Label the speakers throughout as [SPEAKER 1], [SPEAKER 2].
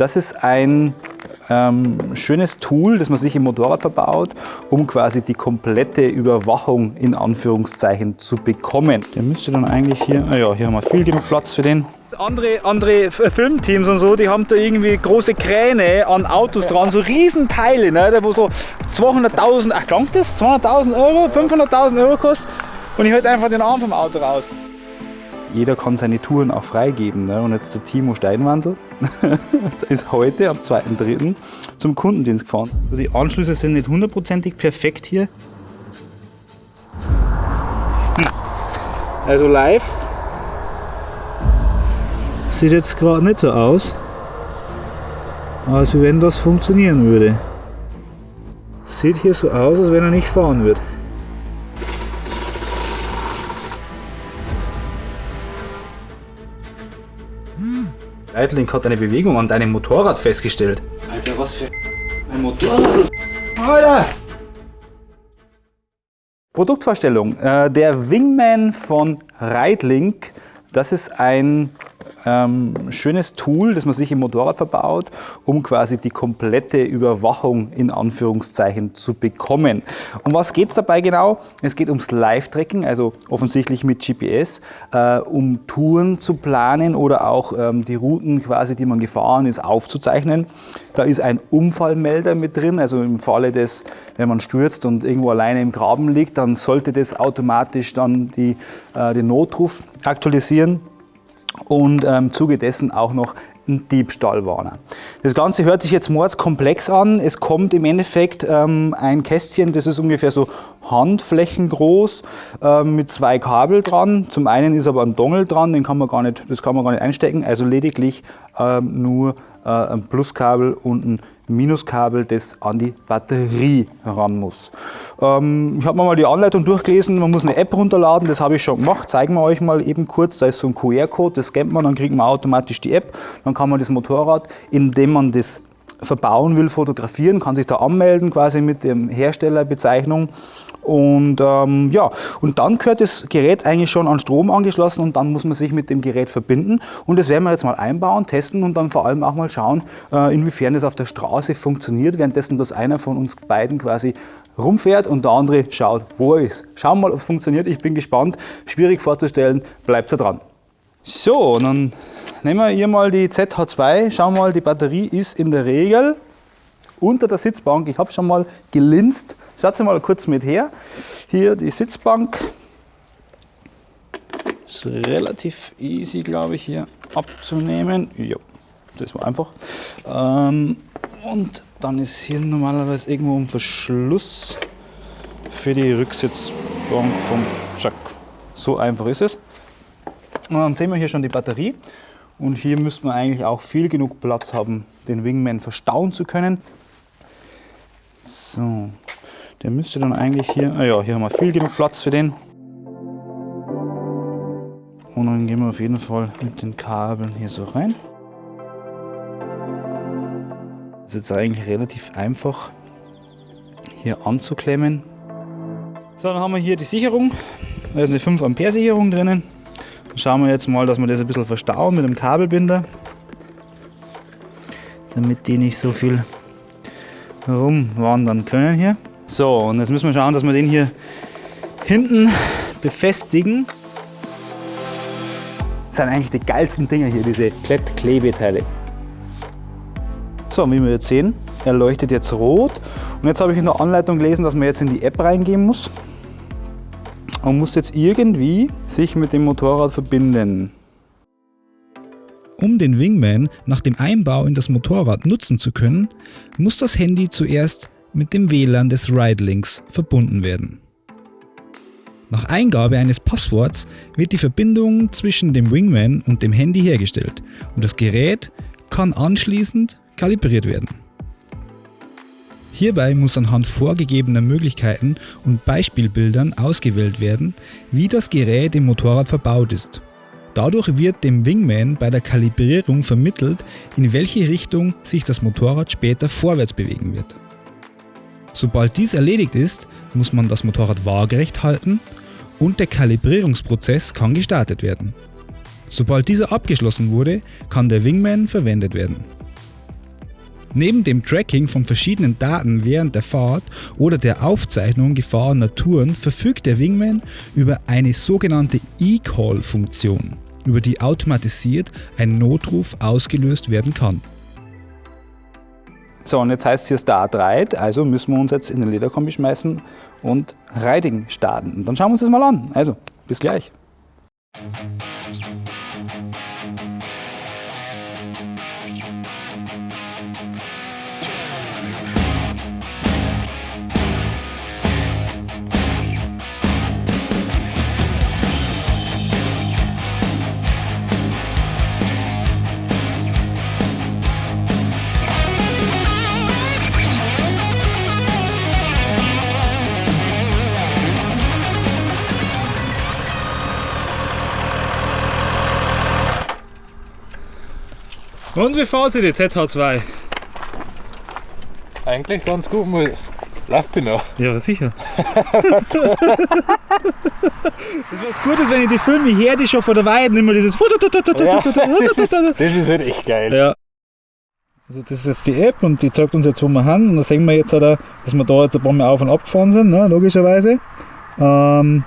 [SPEAKER 1] Das ist ein ähm, schönes Tool, das man sich im Motorrad verbaut, um quasi die komplette Überwachung in Anführungszeichen zu bekommen. Der müsste dann eigentlich hier, ah ja, hier haben wir viel genug Platz für den. Andere, andere Filmteams und so, die haben da irgendwie große Kräne an Autos dran, so Riesenteile, ne, wo so 200.000, ach klangt das? 200.000 Euro, 500.000 Euro kostet und ich halte einfach den Arm vom Auto raus. Jeder kann seine Touren auch freigeben. Ne? Und jetzt der Timo Steinwandel ist heute am 2.3. zum Kundendienst gefahren. Also die Anschlüsse sind nicht hundertprozentig perfekt hier. Also live sieht jetzt gerade nicht so aus, als wenn das funktionieren würde. Sieht hier so aus, als wenn er nicht fahren würde. Reitlink hat eine Bewegung an deinem Motorrad festgestellt. Alter, was für ein Motorrad? Alter! Produktvorstellung. Äh, der Wingman von Reitlink, das ist ein ähm, schönes Tool, das man sich im Motorrad verbaut, um quasi die komplette Überwachung in Anführungszeichen zu bekommen. Um was geht es dabei genau? Es geht ums Live-Tracking, also offensichtlich mit GPS, äh, um Touren zu planen oder auch ähm, die Routen quasi, die man gefahren ist, aufzuzeichnen. Da ist ein Unfallmelder mit drin, also im Falle des, wenn man stürzt und irgendwo alleine im Graben liegt, dann sollte das automatisch dann die, äh, den Notruf aktualisieren und ähm, im Zuge dessen auch noch ein Diebstahlwarner. Das Ganze hört sich jetzt mordskomplex an. Es kommt im Endeffekt ähm, ein Kästchen, das ist ungefähr so handflächengroß ähm, mit zwei Kabel dran. Zum einen ist aber ein Dongle dran, den kann man gar nicht, das kann man gar nicht einstecken, also lediglich ähm, nur äh, ein Pluskabel und ein Minuskabel, das an die Batterie ran muss. Ähm, ich habe mir mal die Anleitung durchgelesen, man muss eine App runterladen, das habe ich schon gemacht, zeigen wir euch mal eben kurz, da ist so ein QR-Code, das scannt man, dann kriegt man automatisch die App, dann kann man das Motorrad, indem man das verbauen will, fotografieren, kann sich da anmelden quasi mit der Herstellerbezeichnung und ähm, ja, und dann gehört das Gerät eigentlich schon an Strom angeschlossen und dann muss man sich mit dem Gerät verbinden. Und das werden wir jetzt mal einbauen, testen und dann vor allem auch mal schauen, äh, inwiefern das auf der Straße funktioniert, währenddessen dass einer von uns beiden quasi rumfährt und der andere schaut, wo er ist. Schauen wir mal, ob es funktioniert. Ich bin gespannt. Schwierig vorzustellen, bleibt da dran. So, dann nehmen wir hier mal die ZH2. Schauen wir mal, die Batterie ist in der Regel unter der Sitzbank. Ich habe schon mal gelinst. Schaut mal kurz mit her. Hier die Sitzbank. Ist relativ easy, glaube ich, hier abzunehmen. Ja, das war einfach. Ähm, und dann ist hier normalerweise irgendwo ein Verschluss für die Rücksitzbank vom Jack. So einfach ist es. Und dann sehen wir hier schon die Batterie. Und hier müsste man eigentlich auch viel genug Platz haben, den Wingman verstauen zu können. So, der müsste dann eigentlich hier, ah ja, hier haben wir viel genug Platz für den. Und dann gehen wir auf jeden Fall mit den Kabeln hier so rein. Das ist jetzt eigentlich relativ einfach hier anzuklemmen. So, dann haben wir hier die Sicherung. Da ist eine 5 Ampere Sicherung drinnen. Schauen wir jetzt mal, dass wir das ein bisschen verstauen mit dem Kabelbinder. Damit die nicht so viel rumwandern können hier. So, und jetzt müssen wir schauen, dass wir den hier hinten befestigen. Das sind eigentlich die geilsten Dinger hier, diese Klettklebeteile. So, wie wir jetzt sehen, er leuchtet jetzt rot. Und jetzt habe ich in der Anleitung gelesen, dass man jetzt in die App reingehen muss. Und muss jetzt irgendwie sich mit dem Motorrad verbinden.
[SPEAKER 2] Um den Wingman nach dem Einbau in das Motorrad nutzen zu können, muss das Handy zuerst mit dem WLAN des Ridelinks verbunden werden. Nach Eingabe eines Passworts wird die Verbindung zwischen dem Wingman und dem Handy hergestellt und das Gerät kann anschließend kalibriert werden. Hierbei muss anhand vorgegebener Möglichkeiten und Beispielbildern ausgewählt werden, wie das Gerät im Motorrad verbaut ist. Dadurch wird dem Wingman bei der Kalibrierung vermittelt, in welche Richtung sich das Motorrad später vorwärts bewegen wird. Sobald dies erledigt ist, muss man das Motorrad waagerecht halten und der Kalibrierungsprozess kann gestartet werden. Sobald dieser abgeschlossen wurde, kann der Wingman verwendet werden.
[SPEAKER 1] Neben dem Tracking von verschiedenen Daten während der Fahrt oder der Aufzeichnung gefahrener Touren verfügt der Wingman über eine sogenannte E-Call-Funktion, über die automatisiert ein Notruf ausgelöst werden kann.
[SPEAKER 3] So, und jetzt heißt es hier Start Ride, also müssen wir uns jetzt in den Lederkombi schmeißen und Riding starten. Und dann schauen wir uns das mal an. Also, bis gleich.
[SPEAKER 1] Und wie fahren Sie die ZH2?
[SPEAKER 4] Eigentlich ganz gut, mal läuft die noch.
[SPEAKER 1] Ja, sicher. das was Gutes, wenn ich die Filme her, die schon vor der Weide immer dieses.
[SPEAKER 4] Ja, das, ist, das ist halt echt geil.
[SPEAKER 1] Ja. Also das ist jetzt die App und die zeigt uns jetzt, wo wir haben. Und da sehen wir jetzt, dass wir da jetzt ein paar Mal auf und ab gefahren sind, ne, logischerweise. Ähm,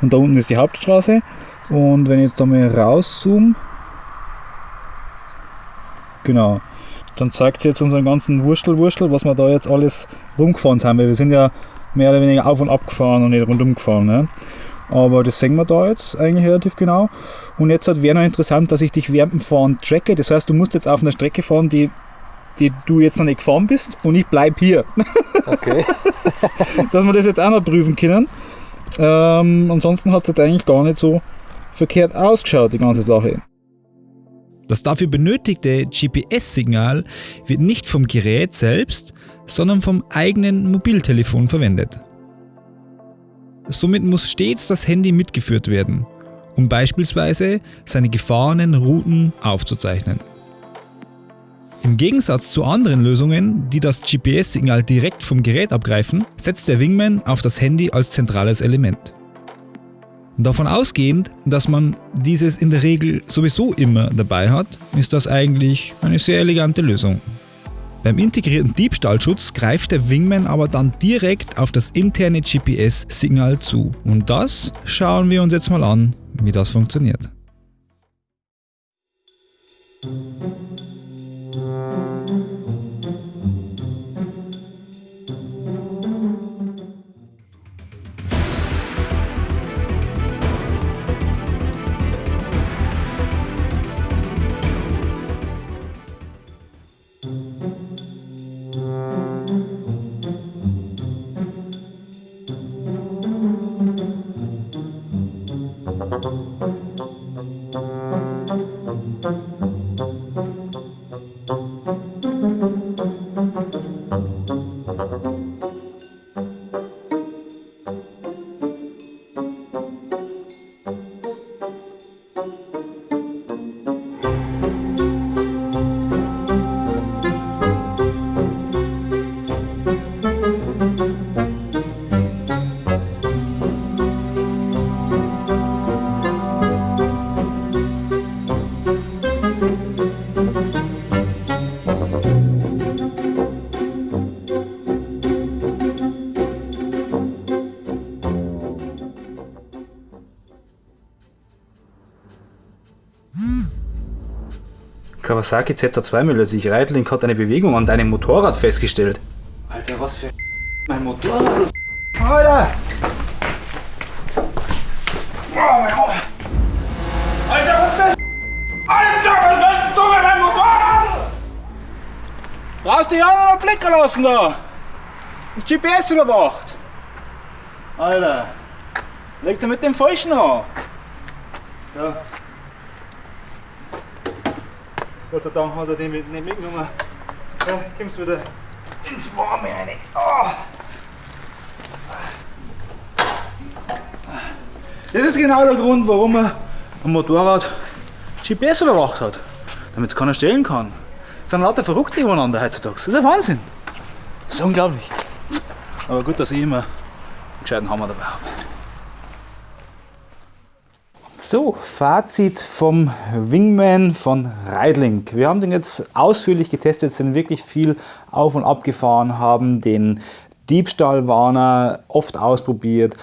[SPEAKER 1] und da unten ist die Hauptstraße. Und wenn ich jetzt da mal rauszoome, genau, dann zeigt sie jetzt unseren ganzen Wurstel, was wir da jetzt alles rumgefahren sind. Weil wir sind ja mehr oder weniger auf und ab gefahren und nicht rundum gefahren. Ne? Aber das sehen wir da jetzt eigentlich relativ genau. Und jetzt wäre noch interessant, dass ich dich während dem Fahren tracke. Das heißt, du musst jetzt auf einer Strecke fahren, die, die du jetzt noch nicht gefahren bist und ich bleibe hier.
[SPEAKER 4] Okay.
[SPEAKER 1] dass wir das jetzt auch noch prüfen können. Ähm, ansonsten hat es jetzt eigentlich gar nicht so verkehrt ausgeschaut, die ganze Sache. Das dafür benötigte GPS-Signal wird nicht vom Gerät selbst, sondern vom eigenen Mobiltelefon verwendet. Somit muss stets das Handy mitgeführt werden, um beispielsweise seine gefahrenen Routen aufzuzeichnen. Im Gegensatz zu anderen Lösungen, die das GPS-Signal direkt vom Gerät abgreifen, setzt der Wingman auf das Handy als zentrales Element. Davon ausgehend, dass man dieses in der Regel sowieso immer dabei hat, ist das eigentlich eine sehr elegante Lösung. Beim integrierten Diebstahlschutz greift der Wingman aber dann direkt auf das interne GPS-Signal zu. Und das schauen wir uns jetzt mal an, wie das funktioniert.
[SPEAKER 3] Kawasaki ZH2 Müller sich. Reitlink hat eine Bewegung an deinem Motorrad festgestellt.
[SPEAKER 4] Alter, was für mein Motorrad? Alter!
[SPEAKER 3] Oh! Alter, was für Alter, was willst du mit meinem Motorrad? Brauchst du ja noch einen Blick lassen da! Das GPS überwacht! Alter! Legt er mit dem Falschen an! Ja. Gott sei Dank hat er den mit, nicht mitgenommen. Ja, kommst wieder ins Warme rein. Oh. Das ist genau der Grund, warum er am Motorrad GPS überwacht hat. Damit es keiner stellen kann. Es sind lauter Verrückte übereinander heutzutage. Das ist ein Wahnsinn. Das ist unglaublich. Aber gut, dass ich immer einen gescheiten Hammer dabei habe.
[SPEAKER 1] So, Fazit vom Wingman von Reidlink. Wir haben den jetzt ausführlich getestet, sind wirklich viel auf und ab gefahren, haben den Diebstahlwarner oft ausprobiert.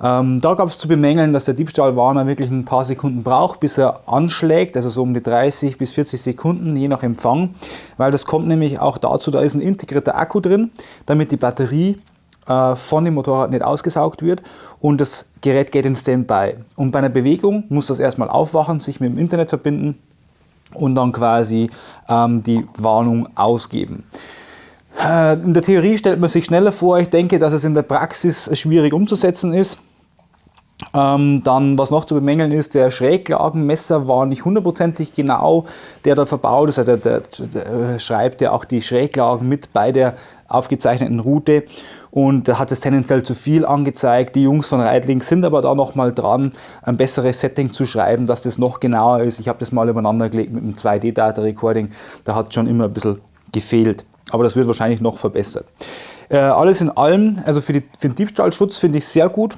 [SPEAKER 1] Ähm, da gab es zu bemängeln, dass der Diebstahlwarner wirklich ein paar Sekunden braucht, bis er anschlägt, also so um die 30 bis 40 Sekunden, je nach Empfang, weil das kommt nämlich auch dazu, da ist ein integrierter Akku drin, damit die Batterie von dem Motorrad nicht ausgesaugt wird und das Gerät geht in Standby. Und bei einer Bewegung muss das erstmal aufwachen, sich mit dem Internet verbinden und dann quasi ähm, die Warnung ausgeben. Äh, in der Theorie stellt man sich schneller vor. Ich denke, dass es in der Praxis schwierig umzusetzen ist. Ähm, dann, was noch zu bemängeln ist, der Schräglagenmesser war nicht hundertprozentig genau, der da verbaut ist. Also der, der, der schreibt ja auch die Schräglagen mit bei der aufgezeichneten Route und hat es tendenziell zu viel angezeigt. Die Jungs von Reitling sind aber da nochmal dran, ein besseres Setting zu schreiben, dass das noch genauer ist. Ich habe das mal übereinander gelegt mit einem 2D-Data-Recording, da hat schon immer ein bisschen gefehlt. Aber das wird wahrscheinlich noch verbessert. Äh, alles in allem, also für, die, für den Diebstahlschutz finde ich sehr gut.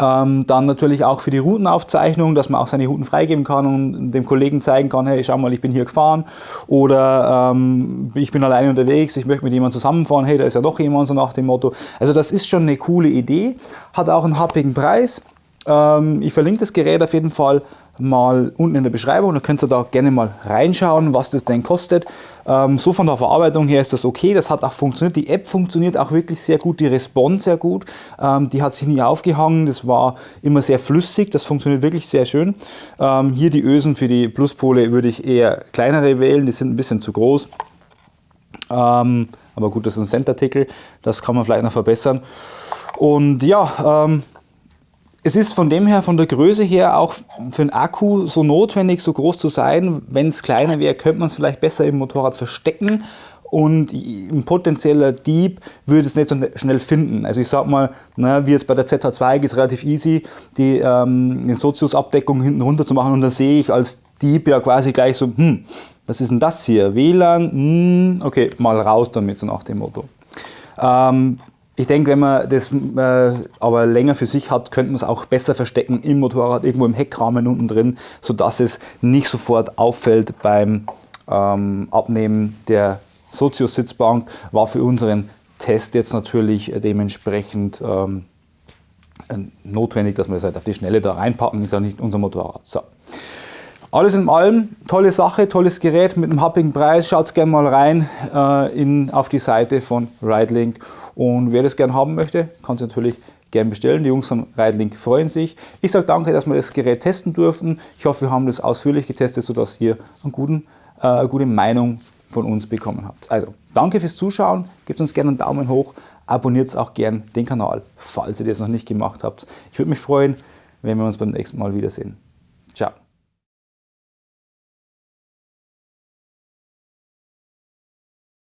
[SPEAKER 1] Ähm, dann natürlich auch für die Routenaufzeichnung, dass man auch seine Routen freigeben kann und dem Kollegen zeigen kann, hey, schau mal, ich bin hier gefahren oder ähm, ich bin alleine unterwegs, ich möchte mit jemandem zusammenfahren, hey, da ist ja doch jemand, so nach dem Motto. Also das ist schon eine coole Idee, hat auch einen happigen Preis. Ähm, ich verlinke das Gerät auf jeden Fall mal unten in der Beschreibung. Da könnt ihr da gerne mal reinschauen, was das denn kostet. Ähm, so von der Verarbeitung her ist das okay. Das hat auch funktioniert. Die App funktioniert auch wirklich sehr gut. Die Response sehr gut. Ähm, die hat sich nie aufgehangen. Das war immer sehr flüssig. Das funktioniert wirklich sehr schön. Ähm, hier die Ösen für die Pluspole würde ich eher kleinere wählen. Die sind ein bisschen zu groß. Ähm, aber gut, das ist ein Cent-Artikel. Das kann man vielleicht noch verbessern. Und ja, ähm, es ist von dem her, von der Größe her auch für einen Akku so notwendig, so groß zu sein. Wenn es kleiner wäre, könnte man es vielleicht besser im Motorrad verstecken und ein potenzieller Dieb würde es nicht so schnell finden. Also ich sag mal, na, wie jetzt bei der ZH2 ist relativ easy, die, ähm, die Sozius-Abdeckung hinten runter zu machen und da sehe ich als Dieb ja quasi gleich so, hm, was ist denn das hier? WLAN, hm, okay, mal raus damit, so nach dem Motto. Ähm, ich denke, wenn man das äh, aber länger für sich hat, könnte man es auch besser verstecken im Motorrad, irgendwo im Heckrahmen unten drin, sodass es nicht sofort auffällt beim ähm, Abnehmen der Sozius-Sitzbank. War für unseren Test jetzt natürlich dementsprechend ähm, notwendig, dass wir es halt auf die Schnelle da reinpacken, ist ja nicht unser Motorrad. So. Alles in allem, tolle Sache, tolles Gerät mit einem happigen Preis. Schaut gerne mal rein äh, in, auf die Seite von Ridelink. Und wer das gerne haben möchte, kann es natürlich gerne bestellen. Die Jungs von Ridelink freuen sich. Ich sage danke, dass wir das Gerät testen durften. Ich hoffe, wir haben das ausführlich getestet, sodass ihr einen guten, äh, eine gute Meinung von uns bekommen habt. Also, danke fürs Zuschauen. Gebt uns gerne einen Daumen hoch. Abonniert auch gerne den Kanal, falls ihr das noch nicht gemacht habt. Ich würde mich freuen, wenn wir uns beim nächsten Mal wiedersehen.